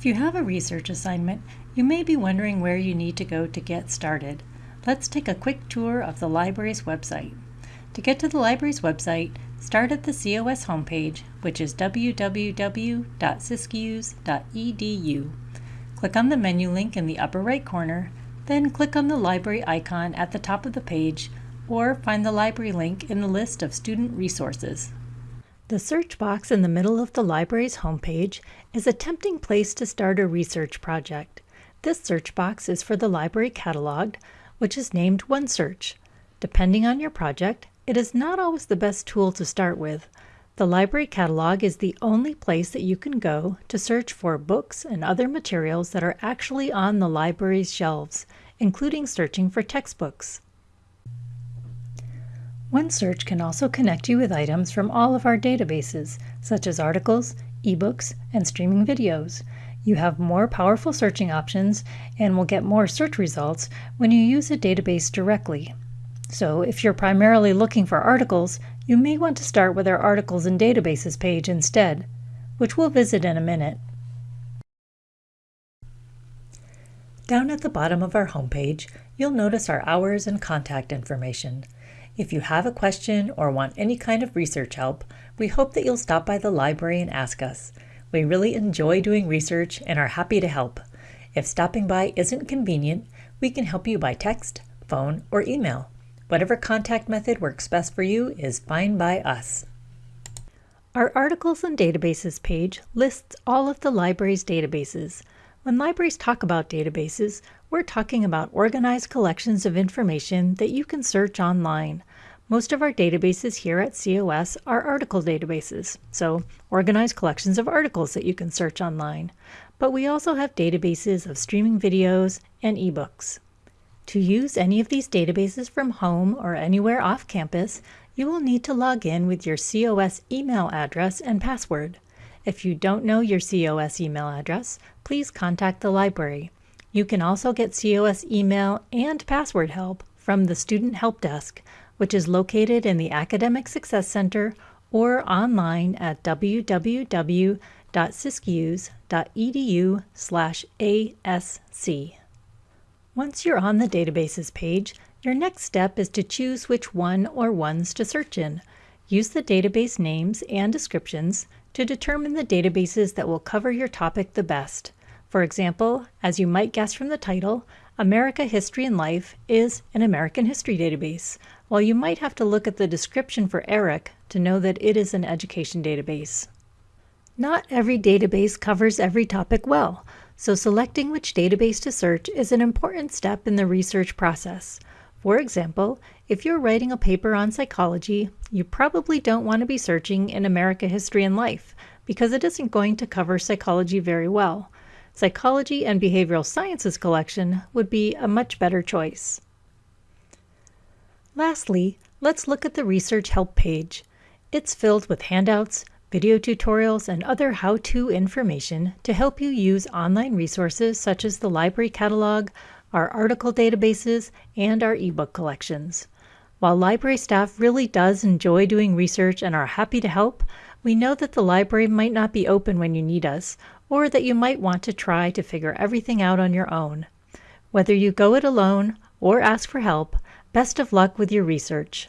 If you have a research assignment, you may be wondering where you need to go to get started. Let's take a quick tour of the library's website. To get to the library's website, start at the COS homepage, which is www.siskiyous.edu. Click on the menu link in the upper right corner, then click on the library icon at the top of the page, or find the library link in the list of student resources. The search box in the middle of the library's homepage is a tempting place to start a research project. This search box is for the library catalog, which is named OneSearch. Depending on your project, it is not always the best tool to start with. The library catalog is the only place that you can go to search for books and other materials that are actually on the library's shelves, including searching for textbooks. OneSearch can also connect you with items from all of our databases, such as articles, ebooks, and streaming videos. You have more powerful searching options and will get more search results when you use a database directly. So, if you're primarily looking for articles, you may want to start with our Articles and Databases page instead, which we'll visit in a minute. Down at the bottom of our homepage, you'll notice our hours and contact information. If you have a question or want any kind of research help, we hope that you'll stop by the library and ask us. We really enjoy doing research and are happy to help. If stopping by isn't convenient, we can help you by text, phone, or email. Whatever contact method works best for you is fine by us. Our Articles and Databases page lists all of the library's databases. When libraries talk about databases, we're talking about organized collections of information that you can search online. Most of our databases here at COS are article databases, so organized collections of articles that you can search online. But we also have databases of streaming videos and ebooks. To use any of these databases from home or anywhere off campus, you will need to log in with your COS email address and password. If you don't know your COS email address, please contact the library. You can also get COS email and password help from the Student Help Desk which is located in the Academic Success Center or online at www.siskiyous.edu/asc. Once you're on the databases page, your next step is to choose which one or ones to search in. Use the database names and descriptions to determine the databases that will cover your topic the best. For example, as you might guess from the title, America History and Life is an American history database, while you might have to look at the description for ERIC to know that it is an education database. Not every database covers every topic well, so selecting which database to search is an important step in the research process. For example, if you're writing a paper on psychology, you probably don't want to be searching in America History and Life because it isn't going to cover psychology very well. Psychology and Behavioral Sciences collection would be a much better choice. Lastly, let's look at the Research Help page. It's filled with handouts, video tutorials, and other how-to information to help you use online resources such as the library catalog, our article databases, and our ebook collections. While library staff really does enjoy doing research and are happy to help, we know that the library might not be open when you need us, or that you might want to try to figure everything out on your own. Whether you go it alone or ask for help, Best of luck with your research.